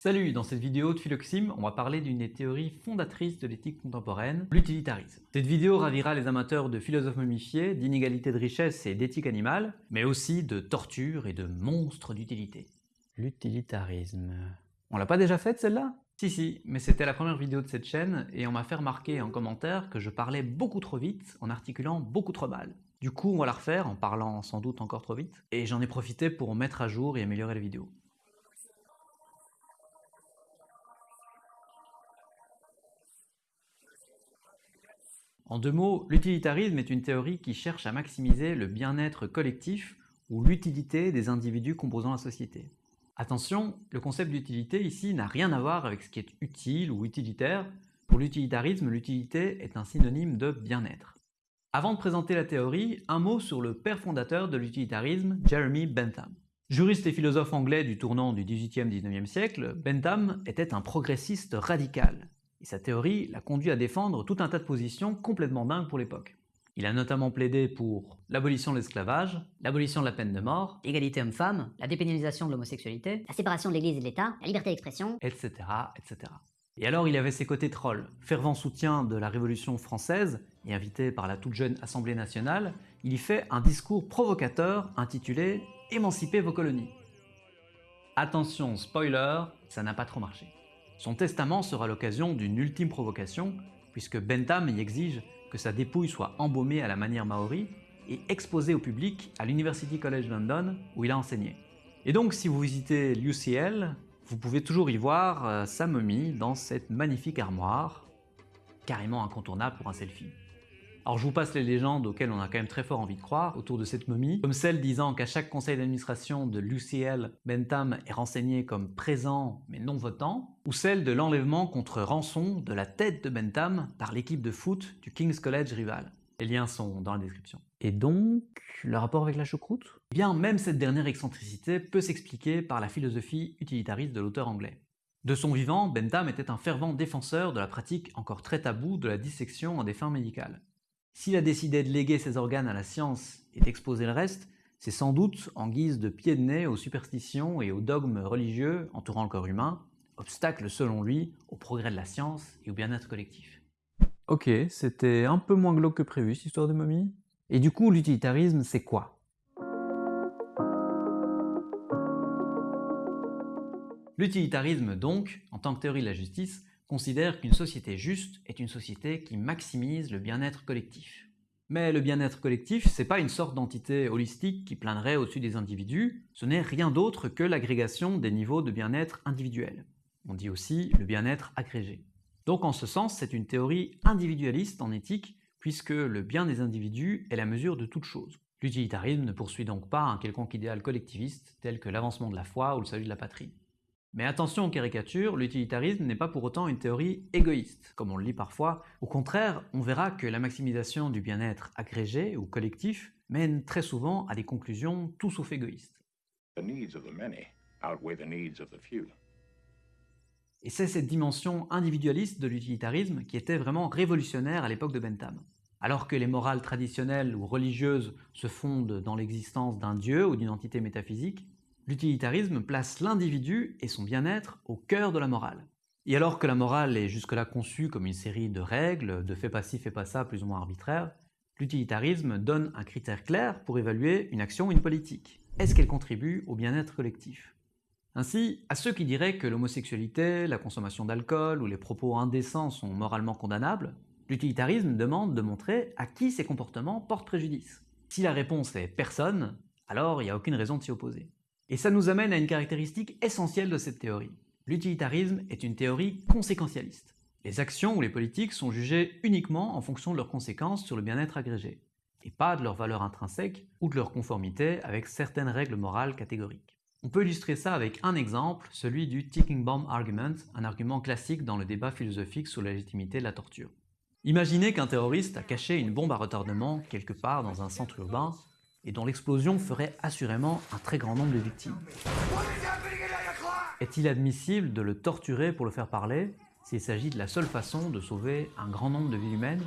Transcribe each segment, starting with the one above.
Salut, dans cette vidéo de Philoxime, on va parler d'une des théories fondatrices de l'éthique contemporaine, l'utilitarisme. Cette vidéo ravira les amateurs de philosophes momifiés, d'inégalité de richesse et d'éthique animale, mais aussi de torture et de monstres d'utilité. L'utilitarisme... On l'a pas déjà faite celle-là? Si si, mais c'était la première vidéo de cette chaîne et on m'a fait remarquer en commentaire que je parlais beaucoup trop vite en articulant beaucoup trop mal. Du coup, on va la refaire en parlant sans doute encore trop vite, et j'en ai profité pour mettre à jour et améliorer la vidéo. En deux mots, l'utilitarisme est une théorie qui cherche à maximiser le bien-être collectif ou l'utilité des individus composant la société. Attention, le concept d'utilité ici n'a rien à voir avec ce qui est utile ou utilitaire. Pour l'utilitarisme, l'utilité est un synonyme de bien-être. Avant de présenter la théorie, un mot sur le père fondateur de l'utilitarisme, Jeremy Bentham. Juriste et philosophe anglais du tournant du 18e-19e siècle, Bentham était un progressiste radical. Et sa théorie l'a conduit à défendre tout un tas de positions complètement dingues pour l'époque. Il a notamment plaidé pour l'abolition de l'esclavage, l'abolition de la peine de mort, égalité homme-femme, la dépénalisation de l'homosexualité, la séparation de l'Église et de l'État, la liberté d'expression, etc., etc. Et alors il avait ses côtés trolls. Fervent soutien de la Révolution française et invité par la toute jeune Assemblée nationale, il y fait un discours provocateur intitulé « Émancipez vos colonies ». Attention, spoiler, ça n'a pas trop marché. Son testament sera l'occasion d'une ultime provocation, puisque Bentham y exige que sa dépouille soit embaumée à la manière maori et exposée au public à l'University College London où il a enseigné. Et donc si vous visitez l'UCL, vous pouvez toujours y voir euh, sa momie dans cette magnifique armoire, carrément incontournable pour un selfie. Alors je vous passe les légendes auxquelles on a quand même très fort envie de croire autour de cette momie, comme celle disant qu'à chaque conseil d'administration de l'UCL, Bentham est renseigné comme présent mais non votant, ou celle de l'enlèvement contre rançon de la tête de Bentham par l'équipe de foot du King's College rival. Les liens sont dans la description. Et donc, le rapport avec la choucroute? Eh bien, même cette dernière excentricité peut s'expliquer par la philosophie utilitariste de l'auteur anglais. De son vivant, Bentham était un fervent défenseur de la pratique encore très taboue de la dissection en des fins médicales. S'il a décidé de léguer ses organes à la science et d'exposer le reste, c'est sans doute en guise de pied de nez aux superstitions et aux dogmes religieux entourant le corps humain, obstacle selon lui au progrès de la science et au bien-être collectif. Ok, c'était un peu moins glauque que prévu cette histoire de momie. Et du coup, l'utilitarisme, c'est quoi? L'utilitarisme donc, en tant que théorie de la justice, considère qu'une société juste est une société qui maximise le bien-être collectif. Mais le bien-être collectif, c'est pas une sorte d'entité holistique qui plaindrait au-dessus des individus, ce n'est rien d'autre que l'agrégation des niveaux de bien-être individuels. On dit aussi le bien-être agrégé. Donc en ce sens, c'est une théorie individualiste en éthique, puisque le bien des individus est la mesure de toute chose. L'utilitarisme ne poursuit donc pas un quelconque idéal collectiviste tel que l'avancement de la foi ou le salut de la patrie. Mais attention aux caricatures, l'utilitarisme n'est pas pour autant une théorie égoïste, comme on le lit parfois. Au contraire, on verra que la maximisation du bien-être agrégé ou collectif mène très souvent à des conclusions tout sauf égoïstes. Et c'est cette dimension individualiste de l'utilitarisme qui était vraiment révolutionnaire à l'époque de Bentham. Alors que les morales traditionnelles ou religieuses se fondent dans l'existence d'un dieu ou d'une entité métaphysique, L'utilitarisme place l'individu et son bien-être au cœur de la morale. Et alors que la morale est jusque-là conçue comme une série de règles, de fais pas ci, fais pas ça, plus ou moins arbitraires, l'utilitarisme donne un critère clair pour évaluer une action ou une politique. Est-ce qu'elle contribue au bien-être collectif? Ainsi, à ceux qui diraient que l'homosexualité, la consommation d'alcool ou les propos indécents sont moralement condamnables, l'utilitarisme demande de montrer à qui ces comportements portent préjudice. Si la réponse est personne, alors il n'y a aucune raison de s'y opposer. Et ça nous amène à une caractéristique essentielle de cette théorie. L'utilitarisme est une théorie conséquentialiste. Les actions ou les politiques sont jugées uniquement en fonction de leurs conséquences sur le bien-être agrégé, et pas de leur valeur intrinsèque ou de leur conformité avec certaines règles morales catégoriques. On peut illustrer ça avec un exemple, celui du ticking bomb argument, un argument classique dans le débat philosophique sur la légitimité de la torture. Imaginez qu'un terroriste a caché une bombe à retardement quelque part dans un centre urbain et dont l'explosion ferait assurément un très grand nombre de victimes. Est-il admissible de le torturer pour le faire parler s'il s'agit de la seule façon de sauver un grand nombre de vies humaines?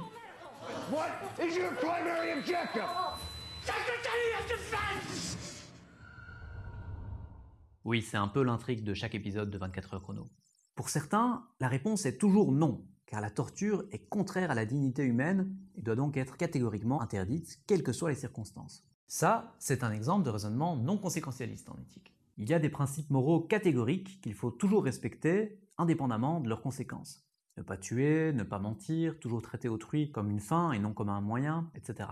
Oui, c'est un peu l'intrigue de chaque épisode de 24 heures chrono. Pour certains, la réponse est toujours non, car la torture est contraire à la dignité humaine et doit donc être catégoriquement interdite, quelles que soient les circonstances. Ça, c'est un exemple de raisonnement non conséquentialiste en éthique. Il y a des principes moraux catégoriques qu'il faut toujours respecter, indépendamment de leurs conséquences. Ne pas tuer, ne pas mentir, toujours traiter autrui comme une fin et non comme un moyen, etc.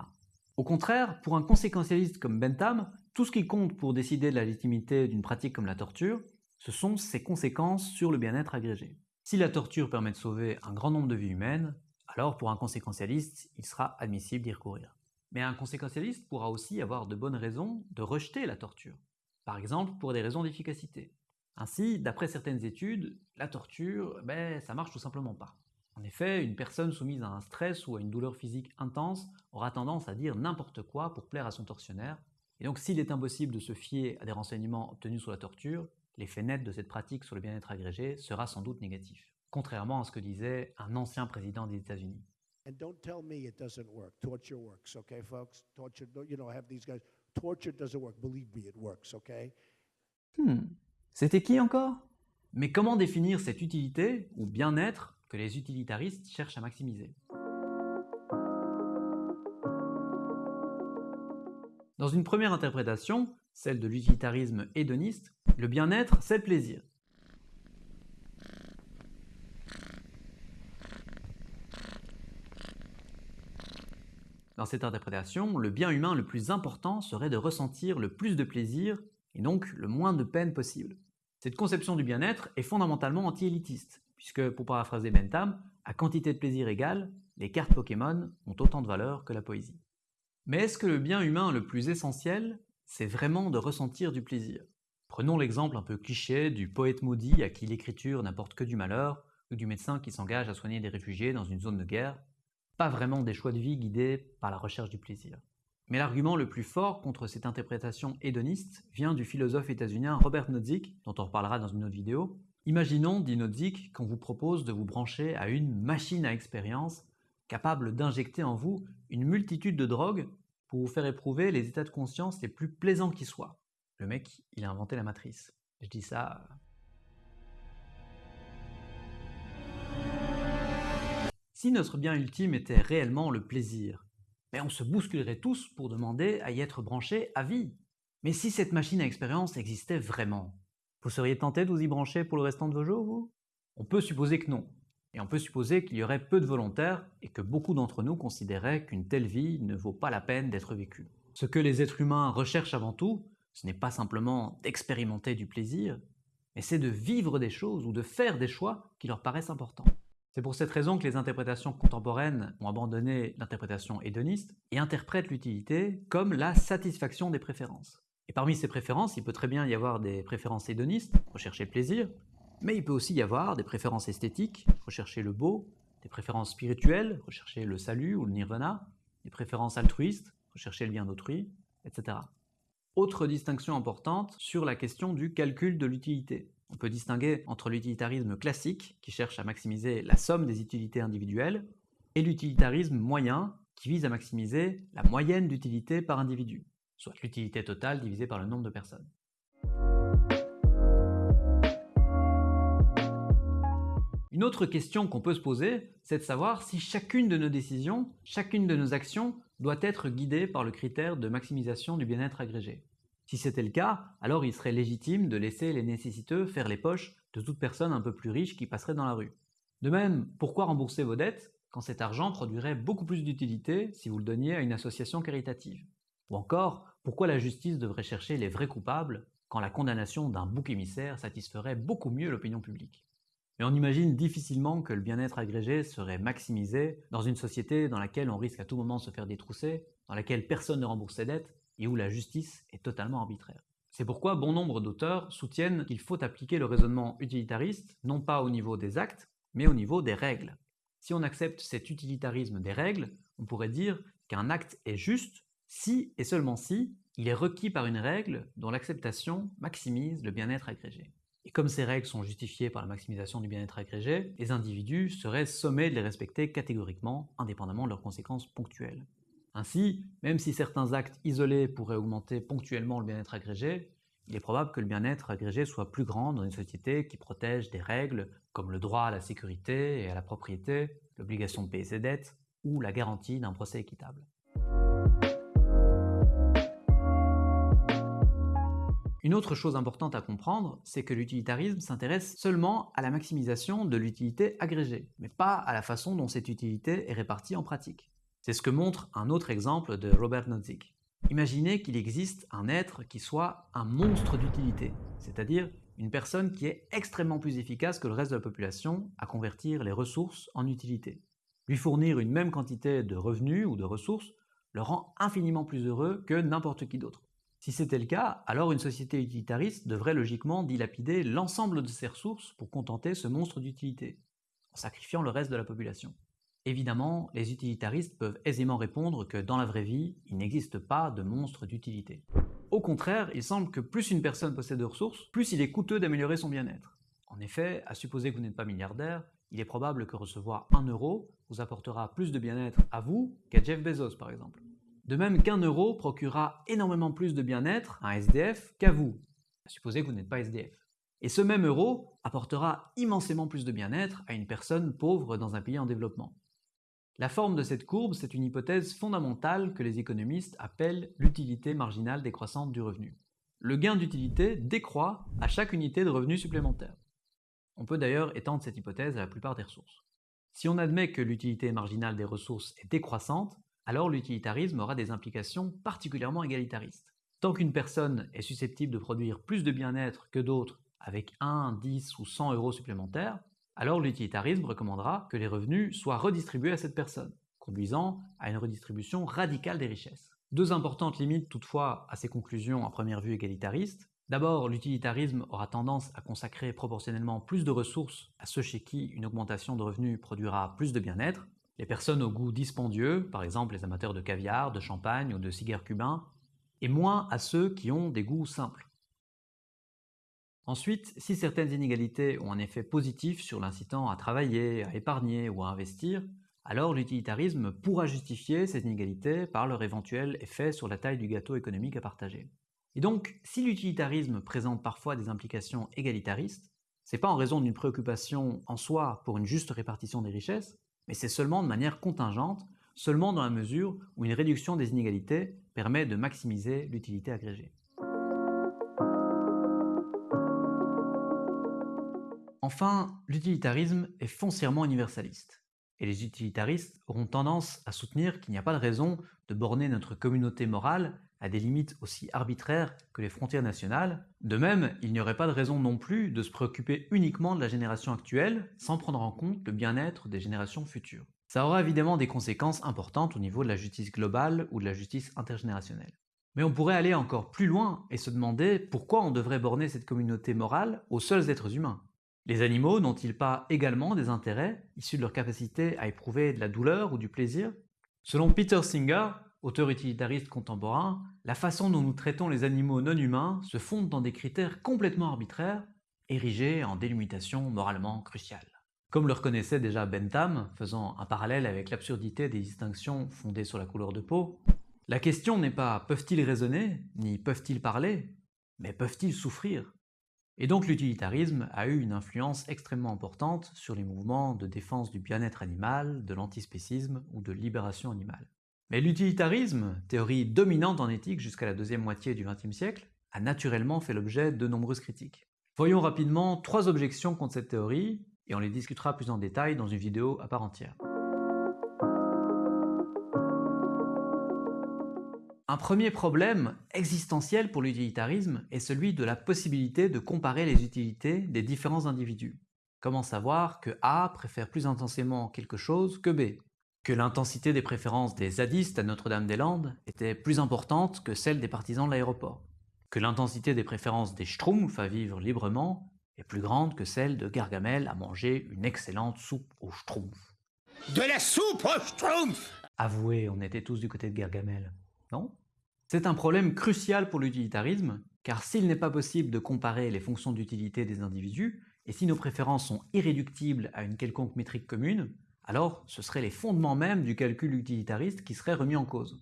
Au contraire, pour un conséquentialiste comme Bentham, tout ce qui compte pour décider de la légitimité d'une pratique comme la torture, ce sont ses conséquences sur le bien-être agrégé. Si la torture permet de sauver un grand nombre de vies humaines, alors pour un conséquentialiste, il sera admissible d'y recourir. Mais un conséquentialiste pourra aussi avoir de bonnes raisons de rejeter la torture, par exemple pour des raisons d'efficacité. Ainsi, d'après certaines études, la torture, ben, ça marche tout simplement pas. En effet, une personne soumise à un stress ou à une douleur physique intense aura tendance à dire n'importe quoi pour plaire à son tortionnaire, et donc s'il est impossible de se fier à des renseignements obtenus sur la torture, l'effet net de cette pratique sur le bien-être agrégé sera sans doute négatif, contrairement à ce que disait un ancien président des États-Unis. And don't tell me it doesn't work. Torture works, okay, folks? Torture, you know, I have these guys. Torture doesn't work. Believe me, it works, okay? Hmm. C'était qui encore? Mais comment définir cette utilité ou bien-être que les utilitaristes cherchent à maximiser? Dans une première interprétation, celle de l'utilitarisme hédoniste, le bien-être, c'est le plaisir. Dans cette interprétation, le bien humain le plus important serait de ressentir le plus de plaisir et donc le moins de peine possible. Cette conception du bien-être est fondamentalement anti-élitiste, puisque, pour paraphraser Bentham, à quantité de plaisir égale, les cartes Pokémon ont autant de valeur que la poésie. Mais est-ce que le bien humain le plus essentiel, c'est vraiment de ressentir du plaisir? Prenons l'exemple un peu cliché du poète maudit à qui l'écriture n'apporte que du malheur, ou du médecin qui s'engage à soigner des réfugiés dans une zone de guerre, pas vraiment des choix de vie guidés par la recherche du plaisir. Mais l'argument le plus fort contre cette interprétation hédoniste vient du philosophe états-unien Robert Nozick, dont on reparlera dans une autre vidéo. Imaginons, dit Nozick, qu'on vous propose de vous brancher à une machine à expérience capable d'injecter en vous une multitude de drogues pour vous faire éprouver les états de conscience les plus plaisants qui soient. Le mec, il a inventé la matrice. Je dis ça Si notre bien ultime était réellement le plaisir, mais on se bousculerait tous pour demander à y être branchés à vie. Mais si cette machine à expérience existait vraiment, vous seriez tenté de vous y brancher pour le restant de vos jours, vous? On peut supposer que non. Et on peut supposer qu'il y aurait peu de volontaires et que beaucoup d'entre nous considéraient qu'une telle vie ne vaut pas la peine d'être vécue. Ce que les êtres humains recherchent avant tout, ce n'est pas simplement d'expérimenter du plaisir, mais c'est de vivre des choses ou de faire des choix qui leur paraissent importants. C'est pour cette raison que les interprétations contemporaines ont abandonné l'interprétation hédoniste et interprètent l'utilité comme la satisfaction des préférences. Et parmi ces préférences, il peut très bien y avoir des préférences hédonistes, rechercher le plaisir, mais il peut aussi y avoir des préférences esthétiques, rechercher le beau, des préférences spirituelles, rechercher le salut ou le nirvana, des préférences altruistes, rechercher le bien d'autrui, etc. Autre distinction importante sur la question du calcul de l'utilité. On peut distinguer entre l'utilitarisme classique, qui cherche à maximiser la somme des utilités individuelles, et l'utilitarisme moyen, qui vise à maximiser la moyenne d'utilité par individu, soit l'utilité totale divisée par le nombre de personnes. Une autre question qu'on peut se poser, c'est de savoir si chacune de nos décisions, chacune de nos actions doit être guidée par le critère de maximisation du bien-être agrégé. Si c'était le cas, alors il serait légitime de laisser les nécessiteux faire les poches de toute personne un peu plus riche qui passerait dans la rue. De même, pourquoi rembourser vos dettes quand cet argent produirait beaucoup plus d'utilité si vous le donniez à une association caritative? Ou encore, pourquoi la justice devrait chercher les vrais coupables quand la condamnation d'un bouc émissaire satisferait beaucoup mieux l'opinion publique? Et on imagine difficilement que le bien-être agrégé serait maximisé dans une société dans laquelle on risque à tout moment de se faire détrousser, dans laquelle personne ne rembourse ses dettes, et où la justice est totalement arbitraire. C'est pourquoi bon nombre d'auteurs soutiennent qu'il faut appliquer le raisonnement utilitariste non pas au niveau des actes, mais au niveau des règles. Si on accepte cet utilitarisme des règles, on pourrait dire qu'un acte est juste si et seulement si il est requis par une règle dont l'acceptation maximise le bien-être agrégé. Et comme ces règles sont justifiées par la maximisation du bien-être agrégé, les individus seraient sommés de les respecter catégoriquement, indépendamment de leurs conséquences ponctuelles. Ainsi, même si certains actes isolés pourraient augmenter ponctuellement le bien-être agrégé, il est probable que le bien-être agrégé soit plus grand dans une société qui protège des règles comme le droit à la sécurité et à la propriété, l'obligation de payer ses dettes ou la garantie d'un procès équitable. Une autre chose importante à comprendre, c'est que l'utilitarisme s'intéresse seulement à la maximisation de l'utilité agrégée, mais pas à la façon dont cette utilité est répartie en pratique. C'est ce que montre un autre exemple de Robert Nozick. Imaginez qu'il existe un être qui soit un monstre d'utilité, c'est-à-dire une personne qui est extrêmement plus efficace que le reste de la population à convertir les ressources en utilité. Lui fournir une même quantité de revenus ou de ressources le rend infiniment plus heureux que n'importe qui d'autre. Si c'était le cas, alors une société utilitariste devrait logiquement dilapider l'ensemble de ses ressources pour contenter ce monstre d'utilité, en sacrifiant le reste de la population. Évidemment, les utilitaristes peuvent aisément répondre que dans la vraie vie, il n'existe pas de monstre d'utilité. Au contraire, il semble que plus une personne possède de ressources, plus il est coûteux d'améliorer son bien-être. En effet, à supposer que vous n'êtes pas milliardaire, il est probable que recevoir 1 euro vous apportera plus de bien-être à vous qu'à Jeff Bezos par exemple. De même qu'un euro procurera énormément plus de bien-être à un SDF qu'à vous, à supposer que vous n'êtes pas SDF. Et ce même euro apportera immensément plus de bien-être à une personne pauvre dans un pays en développement. La forme de cette courbe, c'est une hypothèse fondamentale que les économistes appellent l'utilité marginale décroissante du revenu. Le gain d'utilité décroît à chaque unité de revenu supplémentaire. On peut d'ailleurs étendre cette hypothèse à la plupart des ressources. Si on admet que l'utilité marginale des ressources est décroissante, alors l'utilitarisme aura des implications particulièrement égalitaristes. Tant qu'une personne est susceptible de produire plus de bien-être que d'autres avec 1, 10 ou 100 euros supplémentaires, alors l'utilitarisme recommandera que les revenus soient redistribués à cette personne, conduisant à une redistribution radicale des richesses. Deux importantes limites toutefois à ces conclusions à première vue égalitaristes. D'abord, l'utilitarisme aura tendance à consacrer proportionnellement plus de ressources à ceux chez qui une augmentation de revenus produira plus de bien-être, les personnes au goût dispendieux, par exemple les amateurs de caviar, de champagne ou de cigares cubains, et moins à ceux qui ont des goûts simples. Ensuite, si certaines inégalités ont un effet positif sur l'incitant à travailler, à épargner ou à investir, alors l'utilitarisme pourra justifier ces inégalités par leur éventuel effet sur la taille du gâteau économique à partager. Et donc, si l'utilitarisme présente parfois des implications égalitaristes, c'est pas en raison d'une préoccupation en soi pour une juste répartition des richesses, mais c'est seulement de manière contingente, seulement dans la mesure où une réduction des inégalités permet de maximiser l'utilité agrégée. Enfin, l'utilitarisme est foncièrement universaliste, et les utilitaristes auront tendance à soutenir qu'il n'y a pas de raison de borner notre communauté morale à des limites aussi arbitraires que les frontières nationales. De même, il n'y aurait pas de raison non plus de se préoccuper uniquement de la génération actuelle sans prendre en compte le bien-être des générations futures. Ça aura évidemment des conséquences importantes au niveau de la justice globale ou de la justice intergénérationnelle. Mais on pourrait aller encore plus loin et se demander pourquoi on devrait borner cette communauté morale aux seuls êtres humains. Les animaux n'ont-ils pas également des intérêts issus de leur capacité à éprouver de la douleur ou du plaisir? Selon Peter Singer, auteur utilitariste contemporain, la façon dont nous traitons les animaux non humains se fonde dans des critères complètement arbitraires, érigés en délimitation moralement cruciale. Comme le reconnaissait déjà Bentham, faisant un parallèle avec l'absurdité des distinctions fondées sur la couleur de peau, la question n'est pas peuvent-ils raisonner, ni peuvent-ils parler, mais peuvent-ils souffrir Et donc l'utilitarisme a eu une influence extrêmement importante sur les mouvements de défense du bien-être animal, de l'antispécisme ou de libération animale. Mais l'utilitarisme, théorie dominante en éthique jusqu'à la deuxième moitié du XXe siècle, a naturellement fait l'objet de nombreuses critiques. Voyons rapidement trois objections contre cette théorie, et on les discutera plus en détail dans une vidéo à part entière. Un premier problème existentiel pour l'utilitarisme est celui de la possibilité de comparer les utilités des différents individus. Comment savoir que A préfère plus intensément quelque chose que B? Que l'intensité des préférences des zadistes à Notre-Dame-des-Landes était plus importante que celle des partisans de l'aéroport, que l'intensité des préférences des schtroumpfs à vivre librement est plus grande que celle de Gargamel à manger une excellente soupe aux schtroumpfs? De la soupe aux schtroumpfs Avouez, on était tous du côté de Gargamel, non? C'est un problème crucial pour l'utilitarisme, car s'il n'est pas possible de comparer les fonctions d'utilité des individus, et si nos préférences sont irréductibles à une quelconque métrique commune, alors ce seraient les fondements même du calcul utilitariste qui seraient remis en cause.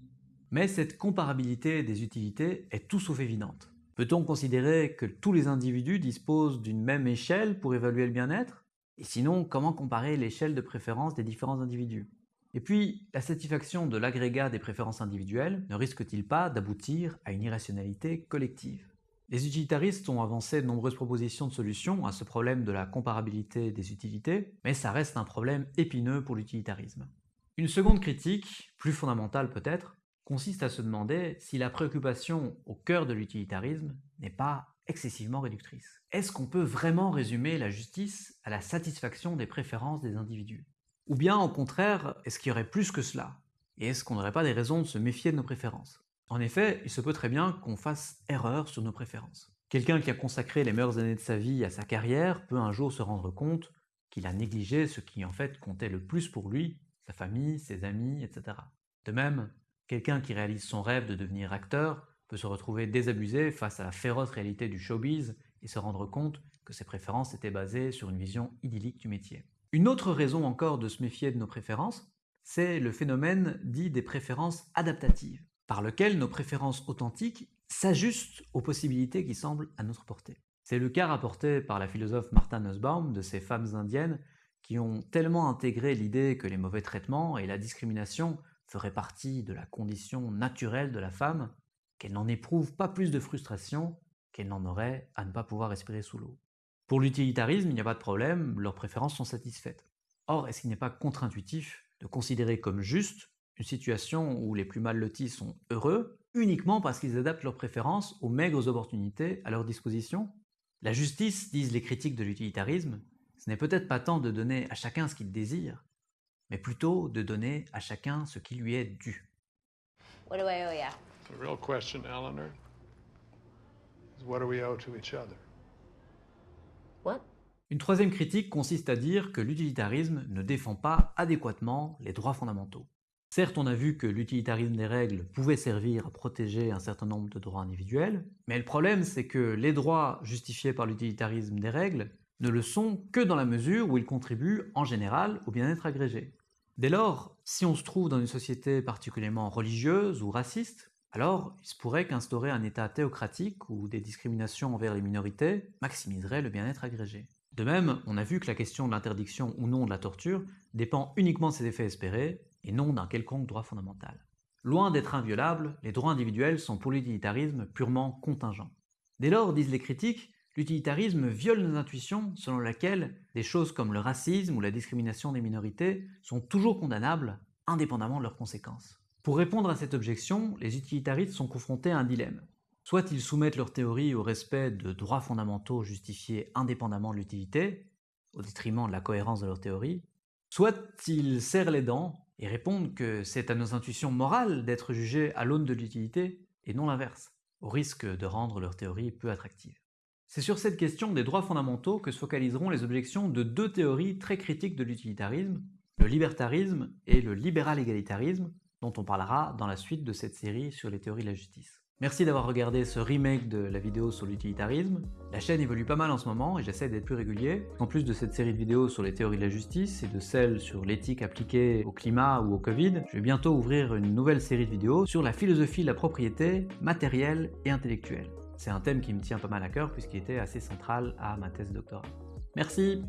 Mais cette comparabilité des utilités est tout sauf évidente. Peut-on considérer que tous les individus disposent d'une même échelle pour évaluer le bien-être? Et sinon, comment comparer l'échelle de préférence des différents individus? Et puis, la satisfaction de l'agrégat des préférences individuelles ne risque-t-il pas d'aboutir à une irrationalité collective? Les utilitaristes ont avancé de nombreuses propositions de solutions à ce problème de la comparabilité des utilités, mais ça reste un problème épineux pour l'utilitarisme. Une seconde critique, plus fondamentale peut-être, consiste à se demander si la préoccupation au cœur de l'utilitarisme n'est pas excessivement réductrice. Est-ce qu'on peut vraiment résumer la justice à la satisfaction des préférences des individus? Ou bien au contraire, est-ce qu'il y aurait plus que cela? Et est-ce qu'on n'aurait pas des raisons de se méfier de nos préférences? En effet, il se peut très bien qu'on fasse erreur sur nos préférences. Quelqu'un qui a consacré les meilleures années de sa vie à sa carrière peut un jour se rendre compte qu'il a négligé ce qui en fait comptait le plus pour lui, sa famille, ses amis, etc. De même, Quelqu'un qui réalise son rêve de devenir acteur peut se retrouver désabusé face à la féroce réalité du showbiz et se rendre compte que ses préférences étaient basées sur une vision idyllique du métier. Une autre raison encore de se méfier de nos préférences, c'est le phénomène dit des préférences adaptatives, par lequel nos préférences authentiques s'ajustent aux possibilités qui semblent à notre portée. C'est le cas rapporté par la philosophe Martha Nussbaum de ces femmes indiennes qui ont tellement intégré l'idée que les mauvais traitements et la discrimination ferait partie de la condition naturelle de la femme, qu'elle n'en éprouve pas plus de frustration qu'elle n'en aurait à ne pas pouvoir respirer sous l'eau. Pour l'utilitarisme, il n'y a pas de problème, leurs préférences sont satisfaites. Or, est-ce qu'il n'est pas contre-intuitif de considérer comme juste une situation où les plus mal lotis sont heureux uniquement parce qu'ils adaptent leurs préférences aux maigres opportunités à leur disposition? La justice, disent les critiques de l'utilitarisme, ce n'est peut-être pas tant de donner à chacun ce qu'il désire, mais plutôt de donner à chacun ce qui lui est dû. What do I owe ya? The real question, Eleanor, is what do we owe to each other? Une troisième critique consiste à dire que l'utilitarisme ne défend pas adéquatement les droits fondamentaux. Certes, on a vu que l'utilitarisme des règles pouvait servir à protéger un certain nombre de droits individuels, mais le problème c'est que les droits justifiés par l'utilitarisme des règles ne le sont que dans la mesure où ils contribuent en général au bien-être agrégé. Dès lors, si on se trouve dans une société particulièrement religieuse ou raciste, alors il se pourrait qu'instaurer un État théocratique ou des discriminations envers les minorités maximiserait le bien-être agrégé. De même, on a vu que la question de l'interdiction ou non de la torture dépend uniquement de ses effets espérés et non d'un quelconque droit fondamental. Loin d'être inviolables, les droits individuels sont pour l'utilitarisme purement contingents. Dès lors, disent les critiques, L'utilitarisme viole nos intuitions selon laquelle des choses comme le racisme ou la discrimination des minorités sont toujours condamnables, indépendamment de leurs conséquences. Pour répondre à cette objection, les utilitaristes sont confrontés à un dilemme. Soit ils soumettent leur théorie au respect de droits fondamentaux justifiés indépendamment de l'utilité, au détriment de la cohérence de leur théorie, soit ils serrent les dents et répondent que c'est à nos intuitions morales d'être jugés à l'aune de l'utilité et non l'inverse, au risque de rendre leur théorie peu attractive. C'est sur cette question des droits fondamentaux que se focaliseront les objections de deux théories très critiques de l'utilitarisme, le libertarisme et le libéral-égalitarisme, dont on parlera dans la suite de cette série sur les théories de la justice. Merci d'avoir regardé ce remake de la vidéo sur l'utilitarisme. La chaîne évolue pas mal en ce moment et j'essaie d'être plus régulier. En plus de cette série de vidéos sur les théories de la justice et de celles sur l'éthique appliquée au climat ou au Covid, je vais bientôt ouvrir une nouvelle série de vidéos sur la philosophie de la propriété matérielle et intellectuelle. C'est un thème qui me tient pas mal à cœur puisqu'il était assez central à ma thèse de doctorat. Merci